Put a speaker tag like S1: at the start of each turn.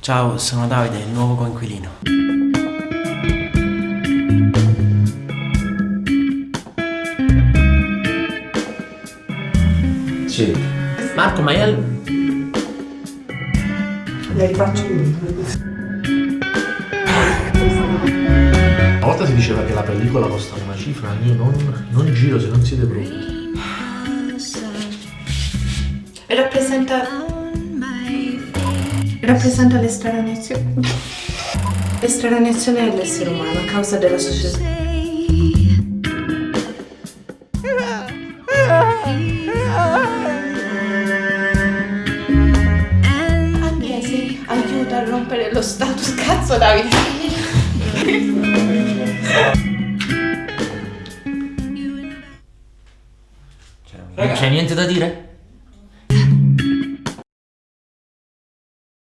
S1: Ciao, sono Davide, il nuovo coinquilino.
S2: Sì. Marco Maiello.
S3: Le rifaccio
S2: Una volta si diceva che la pellicola costa una cifra, io non, non giro se non siete pronti.
S3: Rappresenta... Rappresenta l'estraneazione. L'estraneazione dell'essere umano a causa della società. Agnesi, aiuta a rompere lo status cazzo Davide.
S2: Non c'è niente da dire?